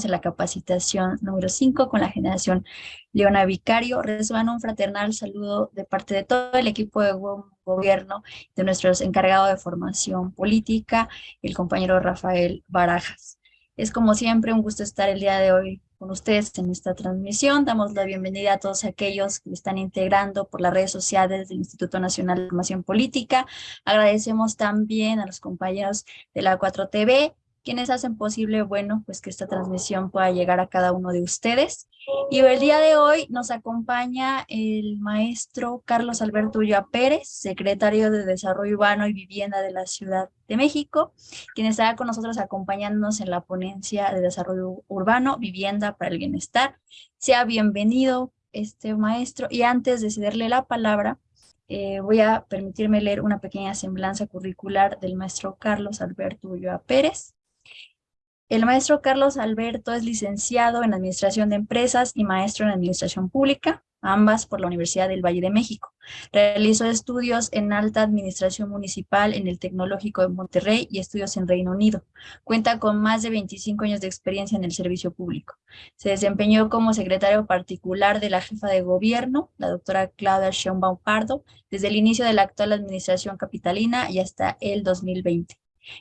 Estamos en la capacitación número 5 con la generación Leona Vicario. Reciban un fraternal saludo de parte de todo el equipo de gobierno, de nuestros encargados de formación política, el compañero Rafael Barajas. Es como siempre un gusto estar el día de hoy con ustedes en esta transmisión. Damos la bienvenida a todos aquellos que están integrando por las redes sociales del Instituto Nacional de Formación Política. Agradecemos también a los compañeros de la 4TV quienes hacen posible, bueno, pues que esta transmisión pueda llegar a cada uno de ustedes. Y el día de hoy nos acompaña el maestro Carlos Alberto Ulloa Pérez, secretario de Desarrollo Urbano y Vivienda de la Ciudad de México, quien estará con nosotros acompañándonos en la ponencia de Desarrollo Urbano, Vivienda para el Bienestar. Sea bienvenido este maestro y antes de cederle la palabra, eh, voy a permitirme leer una pequeña semblanza curricular del maestro Carlos Alberto Ulloa Pérez. El maestro Carlos Alberto es licenciado en Administración de Empresas y maestro en Administración Pública, ambas por la Universidad del Valle de México. Realizó estudios en Alta Administración Municipal en el Tecnológico de Monterrey y estudios en Reino Unido. Cuenta con más de 25 años de experiencia en el servicio público. Se desempeñó como secretario particular de la jefa de gobierno, la doctora Claudia Sheinbaum Pardo, desde el inicio de la actual administración capitalina y hasta el 2020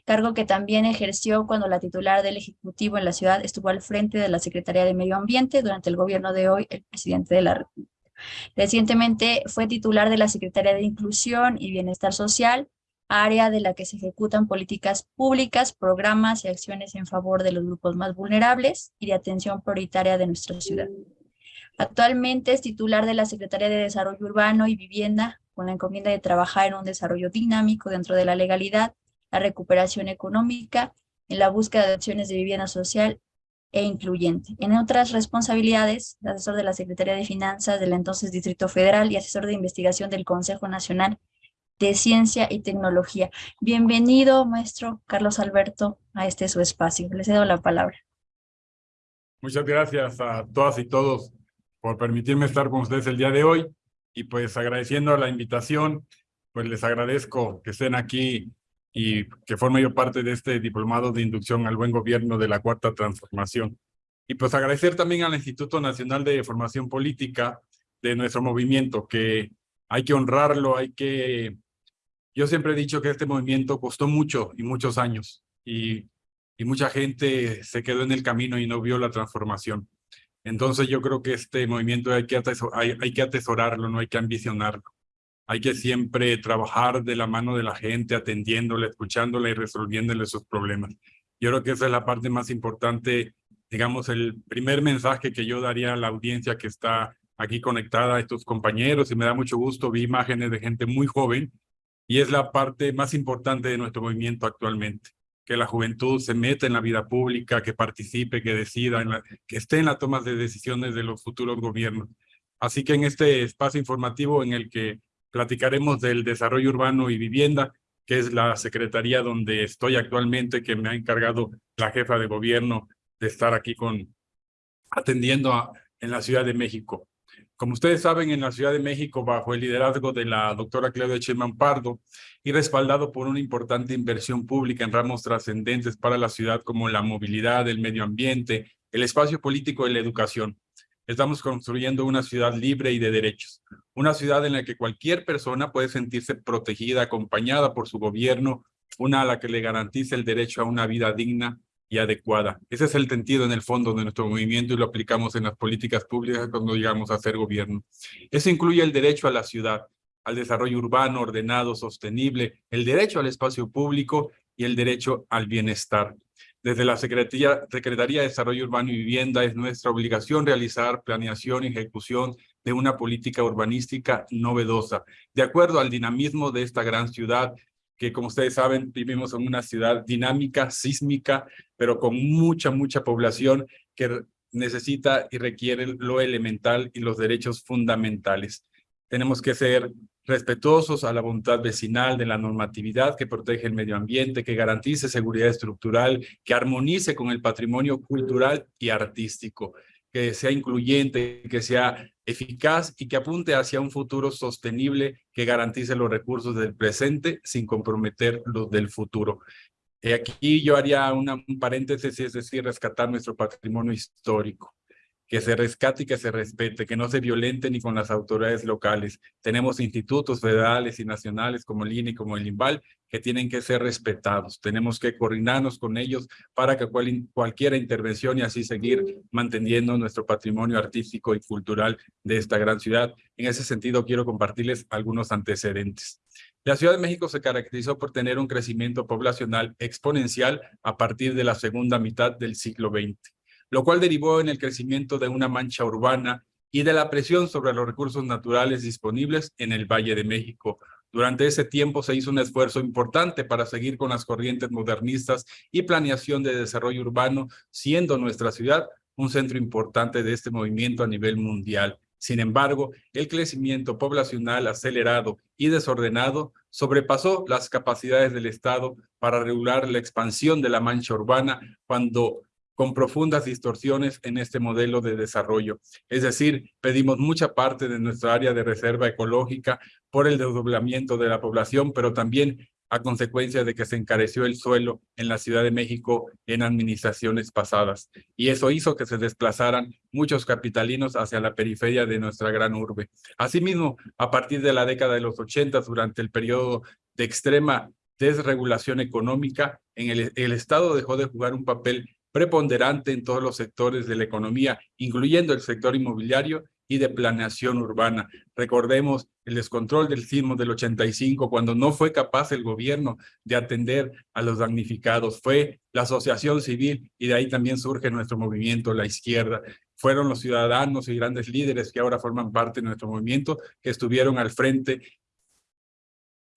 cargo que también ejerció cuando la titular del Ejecutivo en la ciudad estuvo al frente de la Secretaría de Medio Ambiente durante el gobierno de hoy, el presidente de la República. Recientemente fue titular de la Secretaría de Inclusión y Bienestar Social, área de la que se ejecutan políticas públicas, programas y acciones en favor de los grupos más vulnerables y de atención prioritaria de nuestra ciudad. Actualmente es titular de la Secretaría de Desarrollo Urbano y Vivienda, con la encomienda de trabajar en un desarrollo dinámico dentro de la legalidad la recuperación económica, en la búsqueda de opciones de vivienda social e incluyente. En otras responsabilidades, asesor de la Secretaría de Finanzas del entonces Distrito Federal y asesor de investigación del Consejo Nacional de Ciencia y Tecnología. Bienvenido, maestro Carlos Alberto, a este su espacio. Le cedo la palabra. Muchas gracias a todas y todos por permitirme estar con ustedes el día de hoy y pues agradeciendo la invitación, pues les agradezco que estén aquí y que forme yo parte de este diplomado de inducción al buen gobierno de la Cuarta Transformación. Y pues agradecer también al Instituto Nacional de Formación Política de nuestro movimiento, que hay que honrarlo, hay que... Yo siempre he dicho que este movimiento costó mucho y muchos años, y, y mucha gente se quedó en el camino y no vio la transformación. Entonces yo creo que este movimiento hay que, hay, hay que atesorarlo, no hay que ambicionarlo. Hay que siempre trabajar de la mano de la gente, atendiéndole, escuchándola y resolviéndole sus problemas. Yo creo que esa es la parte más importante, digamos, el primer mensaje que yo daría a la audiencia que está aquí conectada, a estos compañeros, y me da mucho gusto, vi imágenes de gente muy joven, y es la parte más importante de nuestro movimiento actualmente, que la juventud se meta en la vida pública, que participe, que decida, que esté en la toma de decisiones de los futuros gobiernos. Así que en este espacio informativo en el que platicaremos del desarrollo urbano y vivienda, que es la secretaría donde estoy actualmente, que me ha encargado la jefa de gobierno de estar aquí con atendiendo en la Ciudad de México. Como ustedes saben, en la Ciudad de México, bajo el liderazgo de la doctora Claudia Sheinbaum Pardo y respaldado por una importante inversión pública en ramos trascendentes para la ciudad como la movilidad, el medio ambiente, el espacio político y la educación. Estamos construyendo una ciudad libre y de derechos, una ciudad en la que cualquier persona puede sentirse protegida, acompañada por su gobierno, una a la que le garantice el derecho a una vida digna y adecuada. Ese es el sentido en el fondo de nuestro movimiento y lo aplicamos en las políticas públicas cuando llegamos a ser gobierno. Eso incluye el derecho a la ciudad, al desarrollo urbano ordenado, sostenible, el derecho al espacio público y el derecho al bienestar. Desde la Secretaría, de Desarrollo Urbano y Vivienda es nuestra obligación realizar planeación y ejecución de una política urbanística novedosa, de acuerdo al dinamismo de esta gran ciudad, que como ustedes saben, vivimos en una ciudad dinámica, sísmica, pero con mucha, mucha población que necesita y requiere lo elemental y los derechos fundamentales. Tenemos que ser respetuosos a la voluntad vecinal de la normatividad que protege el medio ambiente, que garantice seguridad estructural, que armonice con el patrimonio cultural y artístico, que sea incluyente, que sea eficaz y que apunte hacia un futuro sostenible que garantice los recursos del presente sin comprometer los del futuro. Aquí yo haría una, un paréntesis, es decir, rescatar nuestro patrimonio histórico que se rescate y que se respete, que no se violente ni con las autoridades locales. Tenemos institutos federales y nacionales como el INE y como el INVAL que tienen que ser respetados. Tenemos que coordinarnos con ellos para que cual, cualquier intervención y así seguir manteniendo nuestro patrimonio artístico y cultural de esta gran ciudad. En ese sentido, quiero compartirles algunos antecedentes. La Ciudad de México se caracterizó por tener un crecimiento poblacional exponencial a partir de la segunda mitad del siglo XX lo cual derivó en el crecimiento de una mancha urbana y de la presión sobre los recursos naturales disponibles en el Valle de México. Durante ese tiempo se hizo un esfuerzo importante para seguir con las corrientes modernistas y planeación de desarrollo urbano, siendo nuestra ciudad un centro importante de este movimiento a nivel mundial. Sin embargo, el crecimiento poblacional acelerado y desordenado sobrepasó las capacidades del Estado para regular la expansión de la mancha urbana cuando con profundas distorsiones en este modelo de desarrollo. Es decir, pedimos mucha parte de nuestra área de reserva ecológica por el desdoblamiento de la población, pero también a consecuencia de que se encareció el suelo en la Ciudad de México en administraciones pasadas. Y eso hizo que se desplazaran muchos capitalinos hacia la periferia de nuestra gran urbe. Asimismo, a partir de la década de los 80, durante el periodo de extrema desregulación económica, en el, el Estado dejó de jugar un papel preponderante en todos los sectores de la economía, incluyendo el sector inmobiliario y de planeación urbana. Recordemos el descontrol del sismo del 85, cuando no fue capaz el gobierno de atender a los damnificados. Fue la asociación civil y de ahí también surge nuestro movimiento, la izquierda. Fueron los ciudadanos y grandes líderes que ahora forman parte de nuestro movimiento que estuvieron al frente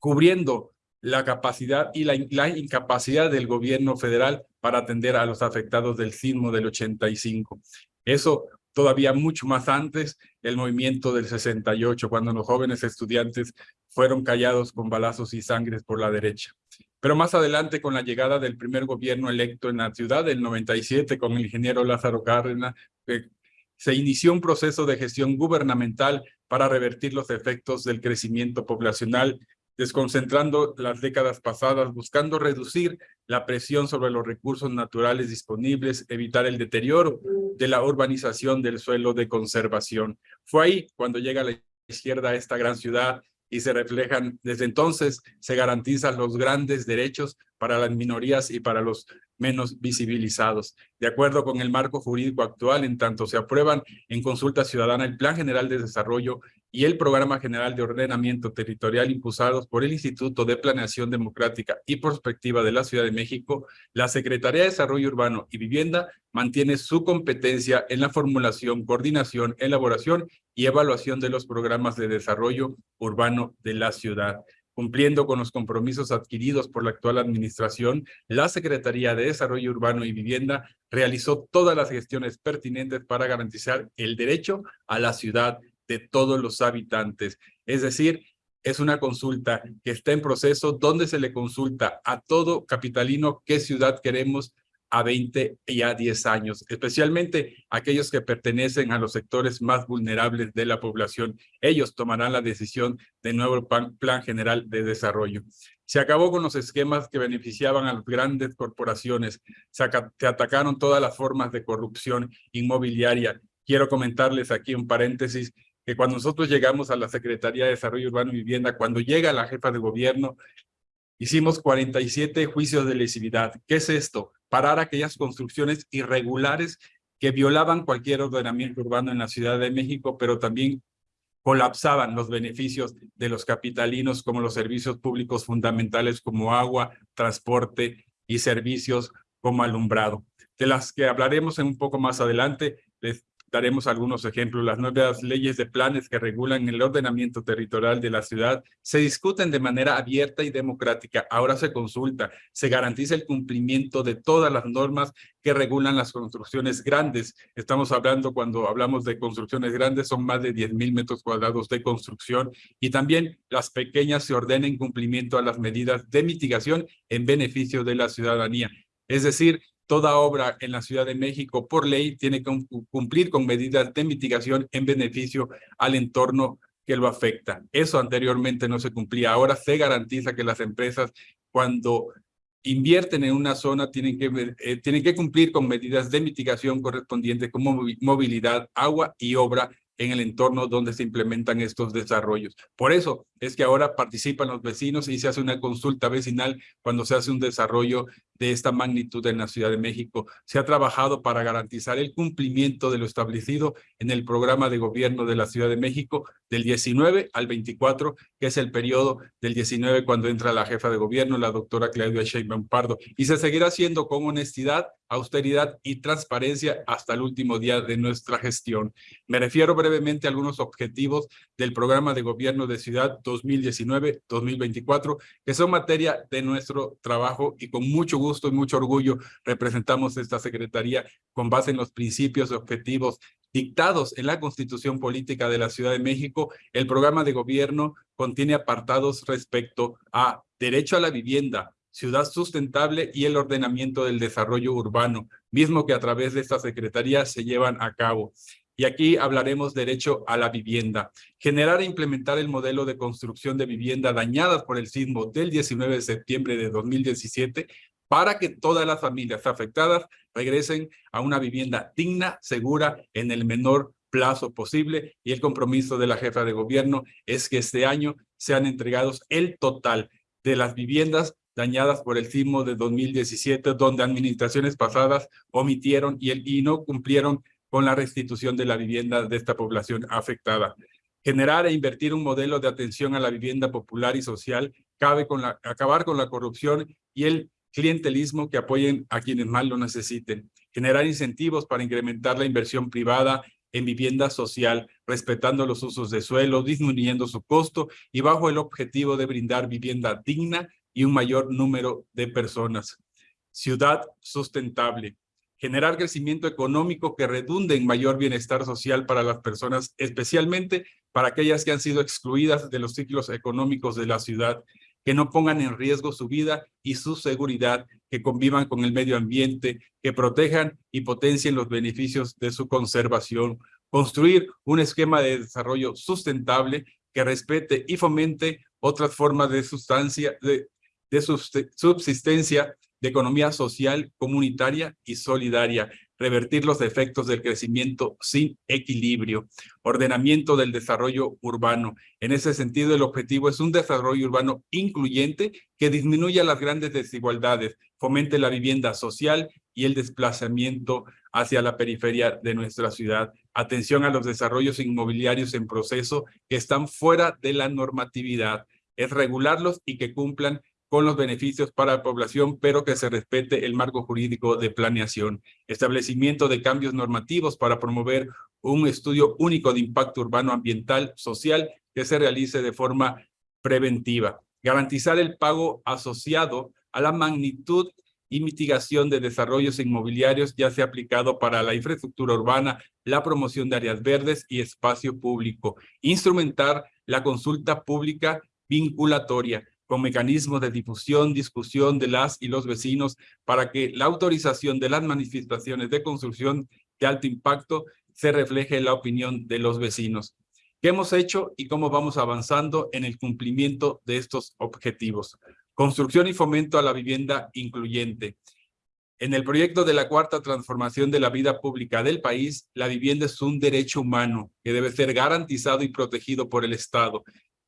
cubriendo la capacidad y la, incapacidad del gobierno federal para atender a los afectados del sismo del 85. Eso todavía mucho más antes, el movimiento del 68, cuando los jóvenes estudiantes fueron callados con balazos y sangres por la derecha. Pero más adelante, con la llegada del primer gobierno electo en la ciudad, del 97, con el ingeniero Lázaro Cárdenas, eh, se inició un proceso de gestión gubernamental para revertir los efectos del crecimiento poblacional desconcentrando las décadas pasadas, buscando reducir la presión sobre los recursos naturales disponibles, evitar el deterioro de la urbanización del suelo de conservación. Fue ahí cuando llega la izquierda a esta gran ciudad y se reflejan, desde entonces se garantizan los grandes derechos para las minorías y para los menos visibilizados. De acuerdo con el marco jurídico actual, en tanto se aprueban en consulta ciudadana el Plan General de Desarrollo y el Programa General de Ordenamiento Territorial impulsados por el Instituto de Planeación Democrática y Prospectiva de la Ciudad de México, la Secretaría de Desarrollo Urbano y Vivienda mantiene su competencia en la formulación, coordinación, elaboración y evaluación de los programas de desarrollo urbano de la ciudad. Cumpliendo con los compromisos adquiridos por la actual administración, la Secretaría de Desarrollo Urbano y Vivienda realizó todas las gestiones pertinentes para garantizar el derecho a la ciudad de todos los habitantes. Es decir, es una consulta que está en proceso donde se le consulta a todo capitalino qué ciudad queremos a 20 y a 10 años, especialmente aquellos que pertenecen a los sectores más vulnerables de la población. Ellos tomarán la decisión de nuevo plan, general de desarrollo. Se acabó con los esquemas que beneficiaban a las grandes corporaciones. Se, se atacaron todas las formas de corrupción inmobiliaria. Quiero comentarles aquí un paréntesis que cuando nosotros llegamos a la Secretaría de Desarrollo Urbano y Vivienda, cuando llega la jefa de gobierno, hicimos 47 juicios de lesividad. ¿Qué es esto? Parar aquellas construcciones irregulares que violaban cualquier ordenamiento urbano en la Ciudad de México, pero también colapsaban los beneficios de los capitalinos como los servicios públicos fundamentales como agua, transporte y servicios como alumbrado. De las que hablaremos en un poco más adelante, les daremos algunos ejemplos. Las nuevas leyes de planes que regulan el ordenamiento territorial de la ciudad se discuten de manera abierta y democrática. Ahora se consulta, se garantiza el cumplimiento de todas las normas que regulan las construcciones grandes. Estamos hablando, cuando hablamos de construcciones grandes, son más de 10 mil metros cuadrados de construcción y también las pequeñas se ordenen cumplimiento a las medidas de mitigación en beneficio de la ciudadanía. Es decir, toda obra en la Ciudad de México por ley tiene que cumplir con medidas de mitigación en beneficio al entorno que lo afecta. Eso anteriormente no se cumplía. Ahora se garantiza que las empresas cuando invierten en una zona tienen que, eh, tienen que cumplir con medidas de mitigación correspondientes como movilidad, agua y obra en el entorno donde se implementan estos desarrollos. Por eso es que ahora participan los vecinos y se hace una consulta vecinal cuando se hace un desarrollo de esta magnitud en la Ciudad de México. Se ha trabajado para garantizar el cumplimiento de lo establecido en el programa de gobierno de la Ciudad de México del 19 al 24, que es el periodo del 19 cuando entra la jefa de gobierno, la doctora Claudia Sheinbaum Pardo, y se seguirá haciendo con honestidad, austeridad y transparencia hasta el último día de nuestra gestión. Me refiero brevemente a algunos objetivos del programa de gobierno de Ciudad 2019-2024, que son materia de nuestro trabajo y con mucho gusto y mucho orgullo representamos esta Secretaría con base en los principios y objetivos dictados en la Constitución Política de la Ciudad de México. El programa de gobierno contiene apartados respecto a derecho a la vivienda, ciudad sustentable y el ordenamiento del desarrollo urbano, mismo que a través de esta Secretaría se llevan a cabo. Y aquí hablaremos derecho a la vivienda. Generar e implementar el modelo de construcción de vivienda dañadas por el sismo del 19 de septiembre de 2017 para que todas las familias afectadas regresen a una vivienda digna, segura, en el menor plazo posible. Y el compromiso de la jefa de gobierno es que este año sean entregados el total de las viviendas dañadas por el sismo de 2017, donde administraciones pasadas omitieron y, el, y no cumplieron con la restitución de la vivienda de esta población afectada. Generar e invertir un modelo de atención a la vivienda popular y social cabe con la, acabar con la corrupción y el clientelismo que apoyen a quienes más lo necesiten, generar incentivos para incrementar la inversión privada en vivienda social, respetando los usos de suelo, disminuyendo su costo y bajo el objetivo de brindar vivienda digna y un mayor número de personas. Ciudad sustentable. Generar crecimiento económico que redunde en mayor bienestar social para las personas, especialmente para aquellas que han sido excluidas de los ciclos económicos de la ciudad que no pongan en riesgo su vida y su seguridad, que convivan con el medio ambiente, que protejan y potencien los beneficios de su conservación, construir un esquema de desarrollo sustentable que respete y fomente otras formas de sustancia, de, subsistencia de economía social, comunitaria y solidaria, revertir los efectos del crecimiento sin equilibrio, ordenamiento del desarrollo urbano. En ese sentido, el objetivo es un desarrollo urbano incluyente que disminuya las grandes desigualdades, fomente la vivienda social y el desplazamiento hacia la periferia de nuestra ciudad. Atención a los desarrollos inmobiliarios en proceso que están fuera de la normatividad. Es regularlos y que cumplan con los beneficios para la población, pero que se respete el marco jurídico de planeación. Establecimiento de cambios normativos para promover un estudio único de impacto urbano ambiental social que se realice de forma preventiva. Garantizar el pago asociado a la magnitud y mitigación de desarrollos inmobiliarios ya sea aplicado para la infraestructura urbana, la promoción de áreas verdes y espacio público. Instrumentar la consulta pública vinculatoria con mecanismos de difusión, discusión de las y los vecinos para que la autorización de las manifestaciones de construcción de alto impacto se refleje en la opinión de los vecinos. ¿Qué hemos hecho y cómo vamos avanzando en el cumplimiento de estos objetivos? Construcción y fomento a la vivienda incluyente. En el proyecto de la cuarta transformación de la vida pública del país, la vivienda es un derecho humano que debe ser garantizado y protegido por el Estado.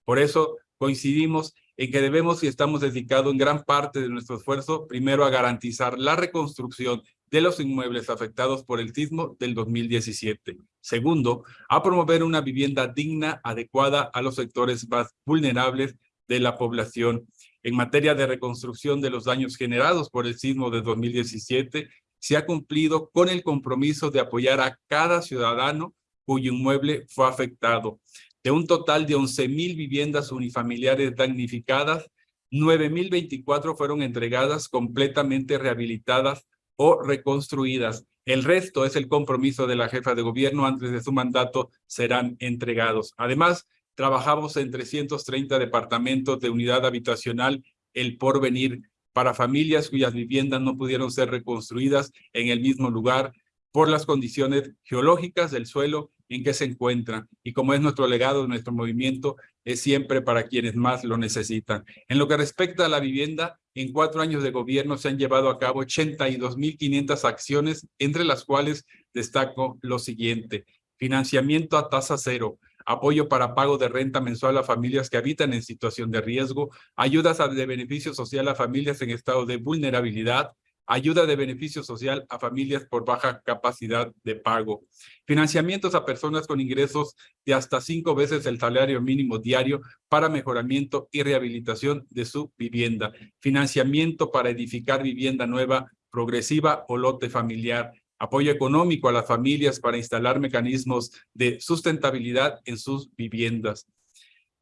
Por eso coincidimos en que debemos y estamos dedicados en gran parte de nuestro esfuerzo, primero a garantizar la reconstrucción de los inmuebles afectados por el sismo del 2017. Segundo, a promover una vivienda digna, adecuada a los sectores más vulnerables de la población. En materia de reconstrucción de los daños generados por el sismo de 2017, se ha cumplido con el compromiso de apoyar a cada ciudadano cuyo inmueble fue afectado. De un total de 11,000 viviendas unifamiliares damnificadas, 9,024 fueron entregadas completamente rehabilitadas o reconstruidas. El resto es el compromiso de la jefa de gobierno antes de su mandato serán entregados. Además, trabajamos en 330 departamentos de unidad habitacional El Porvenir para familias cuyas viviendas no pudieron ser reconstruidas en el mismo lugar por las condiciones geológicas del suelo en qué se encuentran y como es nuestro legado, nuestro movimiento, es siempre para quienes más lo necesitan. En lo que respecta a la vivienda, en cuatro años de gobierno se han llevado a cabo 82.500 acciones, entre las cuales destaco lo siguiente. Financiamiento a tasa cero, apoyo para pago de renta mensual a familias que habitan en situación de riesgo, ayudas de beneficio social a familias en estado de vulnerabilidad, ayuda de beneficio social a familias por baja capacidad de pago, financiamientos a personas con ingresos de hasta cinco veces el salario mínimo diario para mejoramiento y rehabilitación de su vivienda, financiamiento para edificar vivienda nueva, progresiva o lote familiar, apoyo económico a las familias para instalar mecanismos de sustentabilidad en sus viviendas.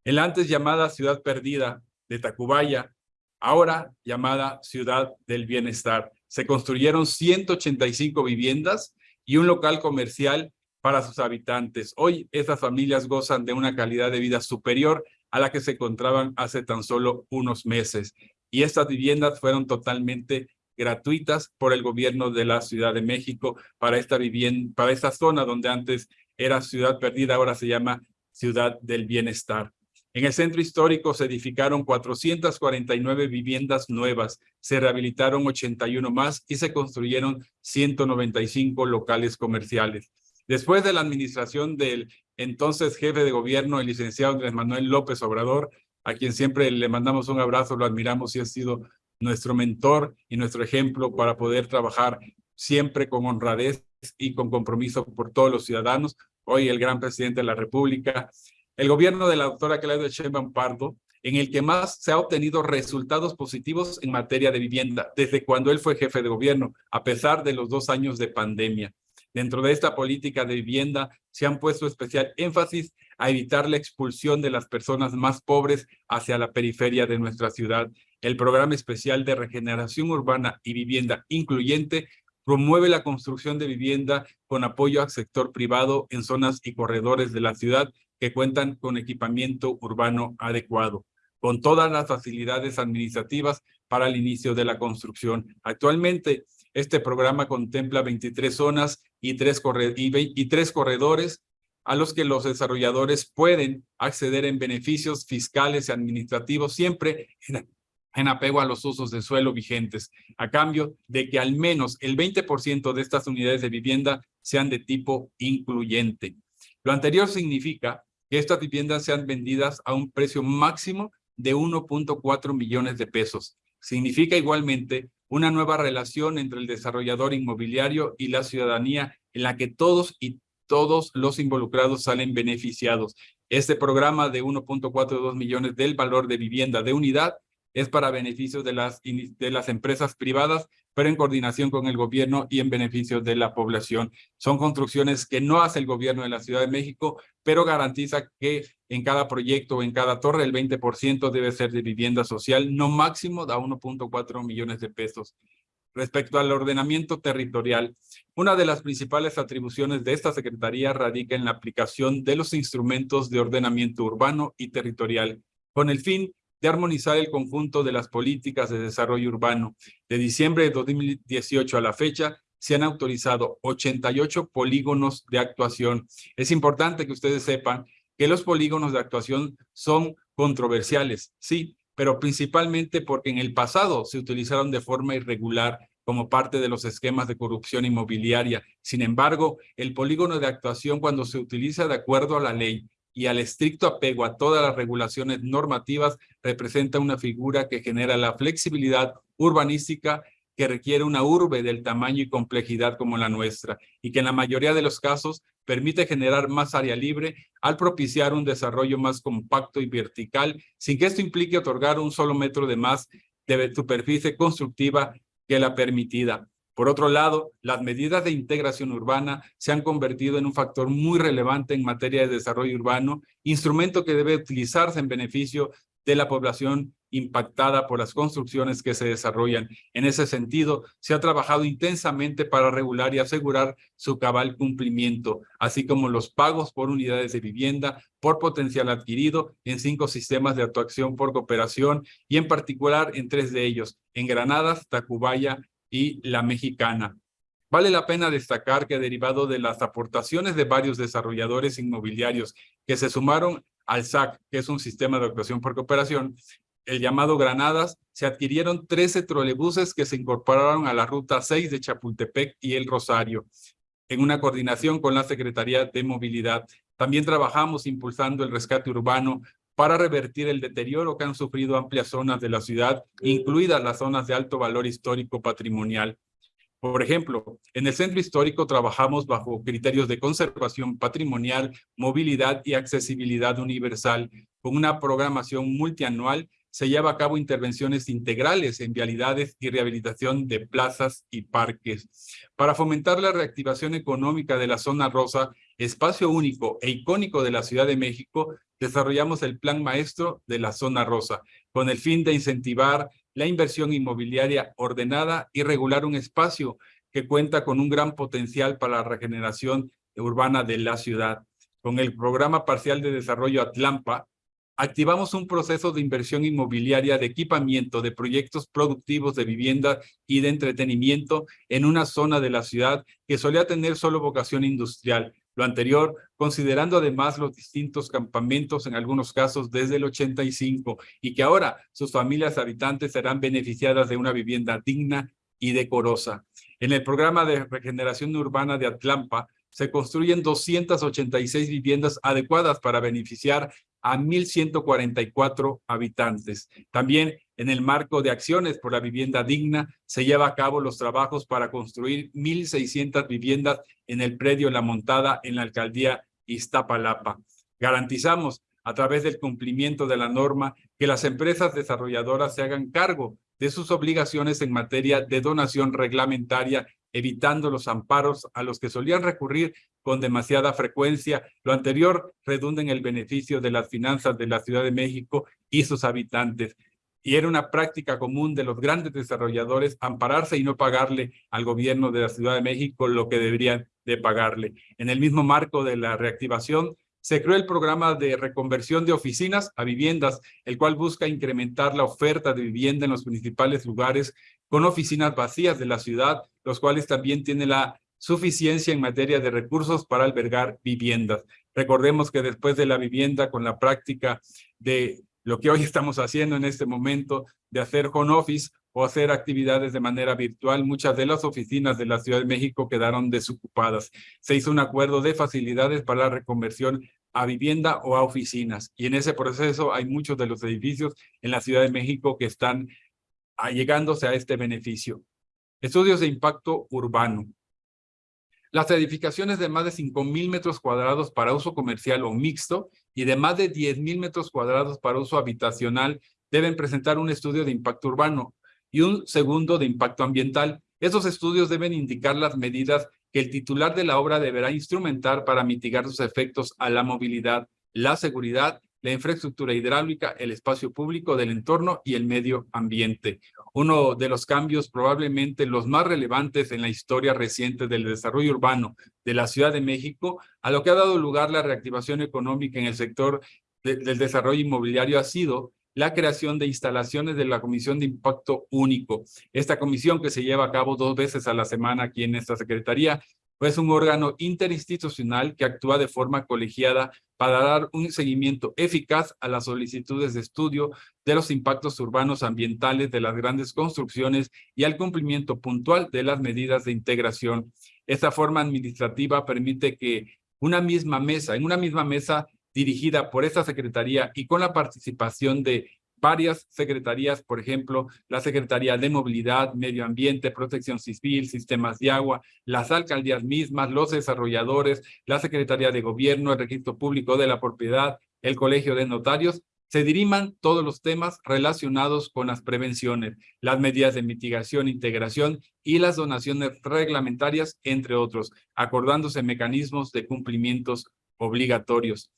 El antes llamada Ciudad Perdida de Tacubaya ahora llamada Ciudad del Bienestar. Se construyeron 185 viviendas y un local comercial para sus habitantes. Hoy estas familias gozan de una calidad de vida superior a la que se encontraban hace tan solo unos meses. Y estas viviendas fueron totalmente gratuitas por el gobierno de la Ciudad de México para esta vivienda, para esta zona donde antes era Ciudad Perdida, ahora se llama Ciudad del Bienestar. En el centro histórico se edificaron 449 viviendas nuevas, se rehabilitaron 81 más y se construyeron 195 locales comerciales. Después de la administración del entonces jefe de gobierno, el licenciado Andrés Manuel López Obrador, a quien siempre le mandamos un abrazo, lo admiramos y ha sido nuestro mentor y nuestro ejemplo para poder trabajar siempre con honradez y con compromiso por todos los ciudadanos. Hoy el gran presidente de la República el gobierno de la doctora Claudia Sheinbaum Pardo, en el que más se ha obtenido resultados positivos en materia de vivienda, desde cuando él fue jefe de gobierno, a pesar de los dos años de pandemia. Dentro de esta política de vivienda se han puesto especial énfasis a evitar la expulsión de las personas más pobres hacia la periferia de nuestra ciudad. El programa especial de regeneración urbana y vivienda incluyente promueve la construcción de vivienda con apoyo al sector privado en zonas y corredores de la ciudad que cuentan con equipamiento urbano adecuado, con todas las facilidades administrativas para el inicio de la construcción. Actualmente, este programa contempla 23 zonas y tres, y tres corredores a los que los desarrolladores pueden acceder en beneficios fiscales y administrativos siempre en, en apego a los usos de suelo vigentes, a cambio de que al menos el 20% de estas unidades de vivienda sean de tipo incluyente. Lo anterior significa que estas viviendas sean vendidas a un precio máximo de 1.4 millones de pesos. Significa igualmente una nueva relación entre el desarrollador inmobiliario y la ciudadanía en la que todos y todos los involucrados salen beneficiados. Este programa de 1.42 millones del valor de vivienda de unidad es para beneficio de las, de las empresas privadas, pero en coordinación con el gobierno y en beneficio de la población. Son construcciones que no hace el gobierno de la Ciudad de México, pero garantiza que en cada proyecto o en cada torre el 20% debe ser de vivienda social, no máximo da 1.4 millones de pesos. Respecto al ordenamiento territorial, una de las principales atribuciones de esta Secretaría radica en la aplicación de los instrumentos de ordenamiento urbano y territorial, con el fin de armonizar el conjunto de las políticas de desarrollo urbano. De diciembre de 2018 a la fecha, se han autorizado 88 polígonos de actuación. Es importante que ustedes sepan que los polígonos de actuación son controversiales, sí, pero principalmente porque en el pasado se utilizaron de forma irregular como parte de los esquemas de corrupción inmobiliaria. Sin embargo, el polígono de actuación cuando se utiliza de acuerdo a la ley y al estricto apego a todas las regulaciones normativas representa una figura que genera la flexibilidad urbanística que requiere una urbe del tamaño y complejidad como la nuestra y que en la mayoría de los casos permite generar más área libre al propiciar un desarrollo más compacto y vertical sin que esto implique otorgar un solo metro de más de superficie constructiva que la permitida. Por otro lado, las medidas de integración urbana se han convertido en un factor muy relevante en materia de desarrollo urbano, instrumento que debe utilizarse en beneficio de la población impactada por las construcciones que se desarrollan. En ese sentido, se ha trabajado intensamente para regular y asegurar su cabal cumplimiento, así como los pagos por unidades de vivienda por potencial adquirido en cinco sistemas de actuación por cooperación y en particular en tres de ellos, en Granadas, Tacubaya y la mexicana. Vale la pena destacar que derivado de las aportaciones de varios desarrolladores inmobiliarios que se sumaron al SAC, que es un sistema de actuación por cooperación, el llamado Granadas, se adquirieron 13 trolebuses que se incorporaron a la ruta 6 de Chapultepec y El Rosario, en una coordinación con la Secretaría de Movilidad. También trabajamos impulsando el rescate urbano para revertir el deterioro que han sufrido amplias zonas de la ciudad, incluidas las zonas de alto valor histórico patrimonial. Por ejemplo, en el centro histórico trabajamos bajo criterios de conservación patrimonial, movilidad y accesibilidad universal, con una programación multianual se lleva a cabo intervenciones integrales en vialidades y rehabilitación de plazas y parques. Para fomentar la reactivación económica de la zona rosa, espacio único e icónico de la Ciudad de México, desarrollamos el Plan Maestro de la Zona Rosa, con el fin de incentivar la inversión inmobiliaria ordenada y regular un espacio que cuenta con un gran potencial para la regeneración urbana de la ciudad. Con el Programa Parcial de Desarrollo Atlampa, activamos un proceso de inversión inmobiliaria de equipamiento de proyectos productivos de vivienda y de entretenimiento en una zona de la ciudad que solía tener solo vocación industrial. Lo anterior, considerando además los distintos campamentos, en algunos casos desde el 85, y que ahora sus familias habitantes serán beneficiadas de una vivienda digna y decorosa. En el programa de regeneración urbana de Atlampa, se construyen 286 viviendas adecuadas para beneficiar a 1.144 habitantes. También en el marco de acciones por la vivienda digna, se lleva a cabo los trabajos para construir 1.600 viviendas en el predio La Montada en la alcaldía Iztapalapa. Garantizamos a través del cumplimiento de la norma que las empresas desarrolladoras se hagan cargo de sus obligaciones en materia de donación reglamentaria evitando los amparos a los que solían recurrir con demasiada frecuencia. Lo anterior redunda en el beneficio de las finanzas de la Ciudad de México y sus habitantes. Y era una práctica común de los grandes desarrolladores ampararse y no pagarle al gobierno de la Ciudad de México lo que deberían de pagarle. En el mismo marco de la reactivación, se creó el programa de reconversión de oficinas a viviendas, el cual busca incrementar la oferta de vivienda en los principales lugares con oficinas vacías de la ciudad, los cuales también tienen la suficiencia en materia de recursos para albergar viviendas. Recordemos que después de la vivienda, con la práctica de lo que hoy estamos haciendo en este momento, de hacer home office o hacer actividades de manera virtual, muchas de las oficinas de la Ciudad de México quedaron desocupadas. Se hizo un acuerdo de facilidades para la reconversión a vivienda o a oficinas. Y en ese proceso hay muchos de los edificios en la Ciudad de México que están allegándose a este beneficio. Estudios de impacto urbano. Las edificaciones de más de 5,000 metros cuadrados para uso comercial o mixto y de más de 10,000 metros cuadrados para uso habitacional deben presentar un estudio de impacto urbano y un segundo de impacto ambiental. Esos estudios deben indicar las medidas que el titular de la obra deberá instrumentar para mitigar sus efectos a la movilidad, la seguridad, la infraestructura hidráulica, el espacio público del entorno y el medio ambiente. Uno de los cambios probablemente los más relevantes en la historia reciente del desarrollo urbano de la Ciudad de México, a lo que ha dado lugar la reactivación económica en el sector del desarrollo inmobiliario ha sido la creación de instalaciones de la Comisión de Impacto Único. Esta comisión que se lleva a cabo dos veces a la semana aquí en esta Secretaría, es un órgano interinstitucional que actúa de forma colegiada para dar un seguimiento eficaz a las solicitudes de estudio de los impactos urbanos ambientales de las grandes construcciones y al cumplimiento puntual de las medidas de integración. Esta forma administrativa permite que una misma mesa, en una misma mesa dirigida por esta Secretaría y con la participación de varias secretarías, por ejemplo, la Secretaría de Movilidad, Medio Ambiente, Protección Civil, Sistemas de Agua, las alcaldías mismas, los desarrolladores, la Secretaría de Gobierno, el Registro Público de la Propiedad, el Colegio de Notarios, se diriman todos los temas relacionados con las prevenciones, las medidas de mitigación, integración y las donaciones reglamentarias, entre otros, acordándose mecanismos de cumplimientos obligatorios.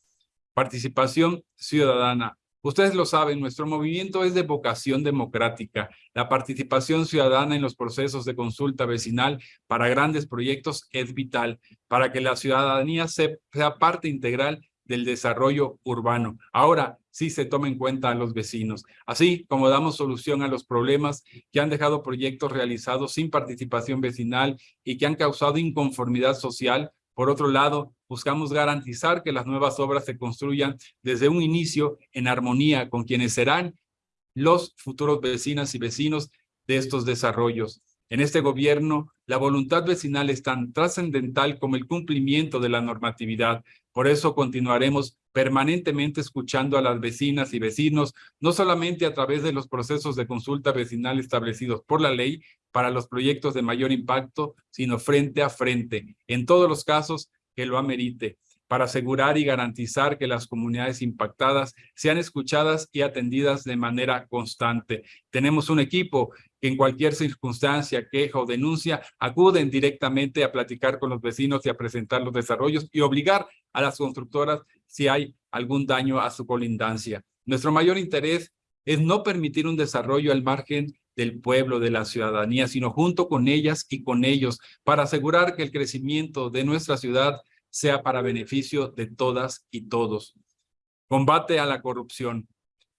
Participación ciudadana. Ustedes lo saben, nuestro movimiento es de vocación democrática. La participación ciudadana en los procesos de consulta vecinal para grandes proyectos es vital para que la ciudadanía sea parte integral del desarrollo urbano. Ahora sí se toma en cuenta a los vecinos, así como damos solución a los problemas que han dejado proyectos realizados sin participación vecinal y que han causado inconformidad social. Por otro lado, buscamos garantizar que las nuevas obras se construyan desde un inicio en armonía con quienes serán los futuros vecinas y vecinos de estos desarrollos. En este gobierno, la voluntad vecinal es tan trascendental como el cumplimiento de la normatividad. Por eso continuaremos permanentemente escuchando a las vecinas y vecinos, no solamente a través de los procesos de consulta vecinal establecidos por la ley para los proyectos de mayor impacto, sino frente a frente, en todos los casos que lo amerite para asegurar y garantizar que las comunidades impactadas sean escuchadas y atendidas de manera constante. Tenemos un equipo que en cualquier circunstancia, queja o denuncia, acuden directamente a platicar con los vecinos y a presentar los desarrollos y obligar a las constructoras si hay algún daño a su colindancia. Nuestro mayor interés es no permitir un desarrollo al margen del pueblo, de la ciudadanía, sino junto con ellas y con ellos, para asegurar que el crecimiento de nuestra ciudad sea para beneficio de todas y todos. Combate a la corrupción.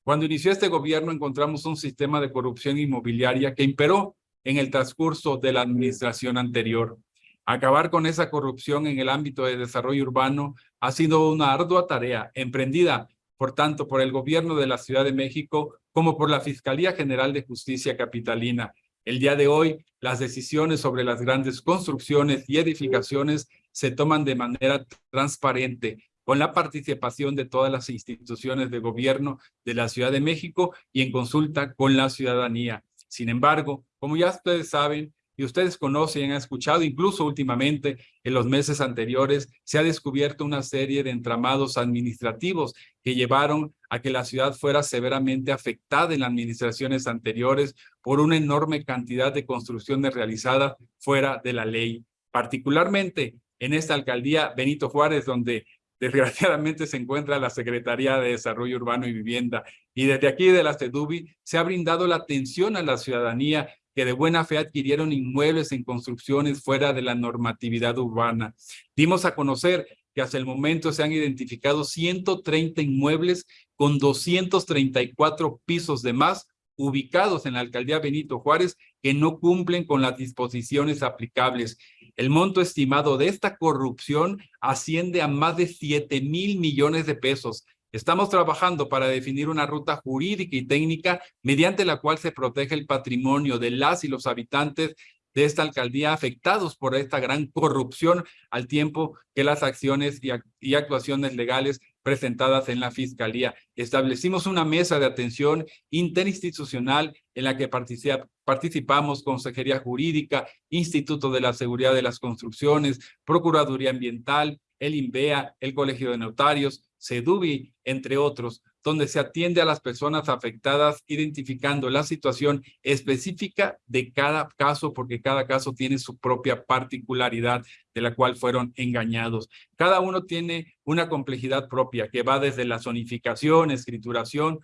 Cuando inició este gobierno encontramos un sistema de corrupción inmobiliaria que imperó en el transcurso de la administración anterior. Acabar con esa corrupción en el ámbito de desarrollo urbano ha sido una ardua tarea emprendida, por tanto, por el gobierno de la Ciudad de México como por la Fiscalía General de Justicia Capitalina. El día de hoy, las decisiones sobre las grandes construcciones y edificaciones se toman de manera transparente, con la participación de todas las instituciones de gobierno de la Ciudad de México y en consulta con la ciudadanía. Sin embargo, como ya ustedes saben, y ustedes conocen han escuchado, incluso últimamente, en los meses anteriores, se ha descubierto una serie de entramados administrativos que llevaron a que la ciudad fuera severamente afectada en las administraciones anteriores por una enorme cantidad de construcciones realizadas fuera de la ley. Particularmente en esta alcaldía Benito Juárez, donde desgraciadamente se encuentra la Secretaría de Desarrollo Urbano y Vivienda. Y desde aquí de la CEDUBI se ha brindado la atención a la ciudadanía que de buena fe adquirieron inmuebles en construcciones fuera de la normatividad urbana. Dimos a conocer que hasta el momento se han identificado 130 inmuebles con 234 pisos de más ubicados en la alcaldía Benito Juárez que no cumplen con las disposiciones aplicables. El monto estimado de esta corrupción asciende a más de 7 mil millones de pesos. Estamos trabajando para definir una ruta jurídica y técnica mediante la cual se protege el patrimonio de las y los habitantes de esta alcaldía afectados por esta gran corrupción al tiempo que las acciones y, actuaciones legales presentadas en la Fiscalía. Establecimos una mesa de atención interinstitucional en la que participamos Consejería Jurídica, Instituto de la Seguridad de las Construcciones, Procuraduría Ambiental, el INVEA, el Colegio de Notarios, CEDUBI, entre otros, donde se atiende a las personas afectadas identificando la situación específica de cada caso, porque cada caso tiene su propia particularidad de la cual fueron engañados. Cada uno tiene una complejidad propia que va desde la zonificación, escrituración,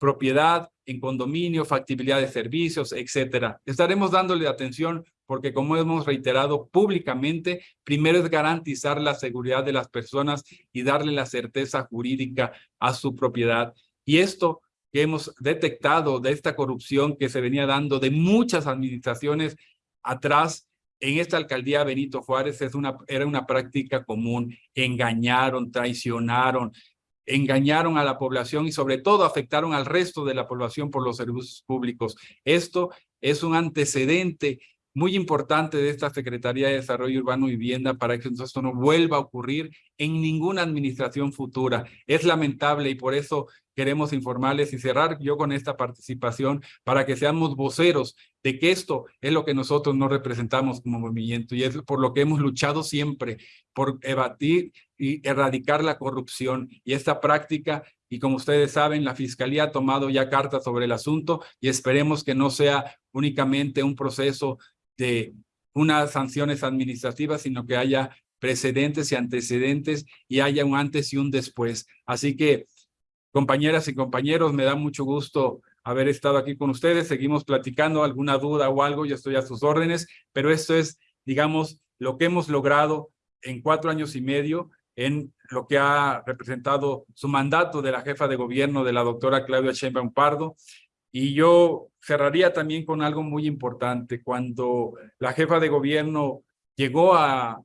propiedad en condominio, factibilidad de servicios, etcétera. Estaremos dándole atención porque como hemos reiterado públicamente, primero es garantizar la seguridad de las personas y darle la certeza jurídica a su propiedad. Y esto que hemos detectado de esta corrupción que se venía dando de muchas administraciones atrás, en esta alcaldía Benito Juárez es una, era una práctica común. Engañaron, traicionaron, engañaron a la población y sobre todo afectaron al resto de la población por los servicios públicos. Esto es un antecedente muy importante de esta Secretaría de Desarrollo Urbano y Vivienda para que esto no vuelva a ocurrir en ninguna administración futura. Es lamentable y por eso queremos informarles y cerrar yo con esta participación para que seamos voceros de que esto es lo que nosotros no representamos como movimiento y es por lo que hemos luchado siempre, por evadir y erradicar la corrupción y esta práctica y como ustedes saben, la Fiscalía ha tomado ya cartas sobre el asunto y esperemos que no sea únicamente un proceso de unas sanciones administrativas, sino que haya precedentes y antecedentes y haya un antes y un después. Así que, compañeras y compañeros, me da mucho gusto haber estado aquí con ustedes. Seguimos platicando, alguna duda o algo, yo estoy a sus órdenes, pero esto es, digamos, lo que hemos logrado en cuatro años y medio en lo que ha representado su mandato de la jefa de gobierno de la doctora Claudia Sheinbaum Pardo. Y yo cerraría también con algo muy importante. Cuando la jefa de gobierno llegó a,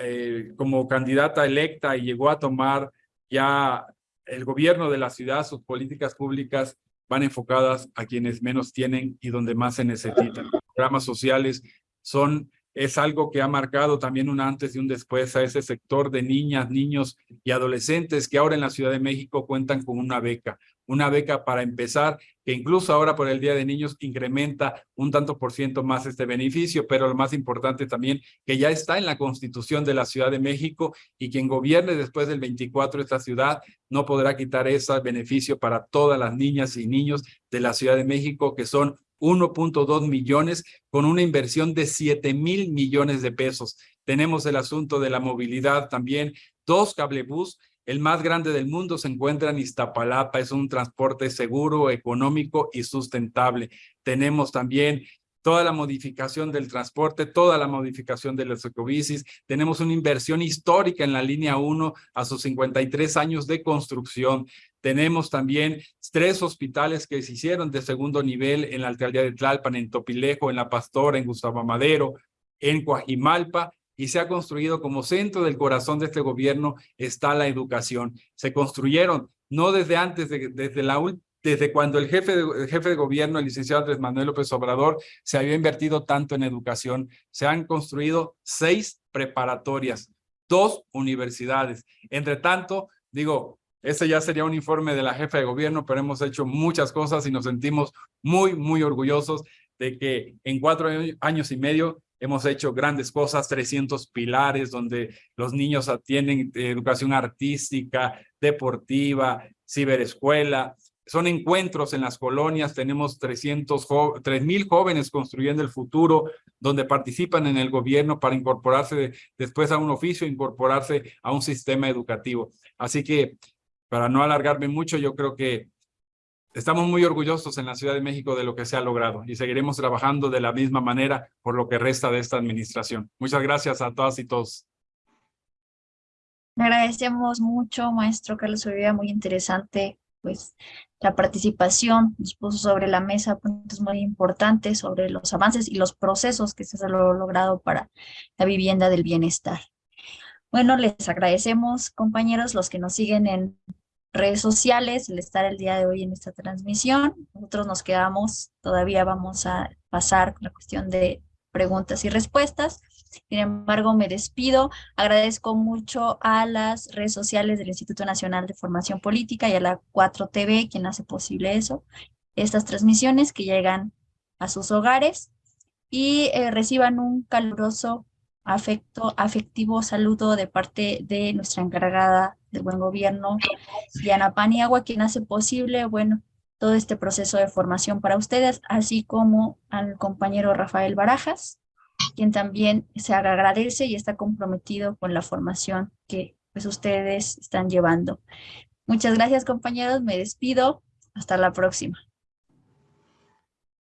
eh, como candidata electa y llegó a tomar ya el gobierno de la ciudad, sus políticas públicas van enfocadas a quienes menos tienen y donde más se necesitan. Programas sociales son es algo que ha marcado también un antes y un después a ese sector de niñas, niños y adolescentes que ahora en la Ciudad de México cuentan con una beca, una beca para empezar, que incluso ahora por el Día de Niños incrementa un tanto por ciento más este beneficio, pero lo más importante también que ya está en la Constitución de la Ciudad de México y quien gobierne después del 24 esta ciudad no podrá quitar ese beneficio para todas las niñas y niños de la Ciudad de México que son 1.2 millones con una inversión de 7 mil millones de pesos. Tenemos el asunto de la movilidad también, dos cablebús, el más grande del mundo se encuentra en Iztapalapa, es un transporte seguro, económico y sustentable. Tenemos también toda la modificación del transporte, toda la modificación de los ecobicis. Tenemos una inversión histórica en la línea 1 a sus 53 años de construcción. Tenemos también tres hospitales que se hicieron de segundo nivel en la alcaldía de Tlalpan, en Topilejo, en La Pastora, en Gustavo Madero, en Coajimalpa, y se ha construido como centro del corazón de este gobierno está la educación. Se construyeron no desde antes, desde, la, desde cuando el jefe, de, jefe de gobierno, el licenciado Andrés Manuel López Obrador, se había invertido tanto en educación. Se han construido seis preparatorias, dos universidades. Entre tanto, digo, ese ya sería un informe de la jefa de gobierno, pero hemos hecho muchas cosas y nos sentimos muy, muy orgullosos de que en cuatro años y medio hemos hecho grandes cosas, 300 pilares donde los niños tienen educación artística, deportiva, ciberescuela. Son encuentros en las colonias, tenemos 300, 3,000 jóvenes construyendo el futuro, donde participan en el gobierno para incorporarse después a un oficio, incorporarse a un sistema educativo. Así que para no alargarme mucho, yo creo que estamos muy orgullosos en la Ciudad de México de lo que se ha logrado y seguiremos trabajando de la misma manera por lo que resta de esta administración. Muchas gracias a todas y todos. agradecemos mucho, maestro Carlos Olivia, muy interesante pues la participación, nos puso sobre la mesa puntos muy importantes sobre los avances y los procesos que se han logrado para la vivienda del bienestar. Bueno, les agradecemos, compañeros, los que nos siguen en redes sociales, el estar el día de hoy en esta transmisión. Nosotros nos quedamos, todavía vamos a pasar con la cuestión de preguntas y respuestas. Sin embargo, me despido. Agradezco mucho a las redes sociales del Instituto Nacional de Formación Política y a la 4TV, quien hace posible eso, estas transmisiones que llegan a sus hogares y eh, reciban un caluroso afecto, afectivo saludo de parte de nuestra encargada de buen gobierno, Diana Paniagua, quien hace posible, bueno, todo este proceso de formación para ustedes, así como al compañero Rafael Barajas, quien también se agradece y está comprometido con la formación que pues ustedes están llevando. Muchas gracias compañeros, me despido, hasta la próxima.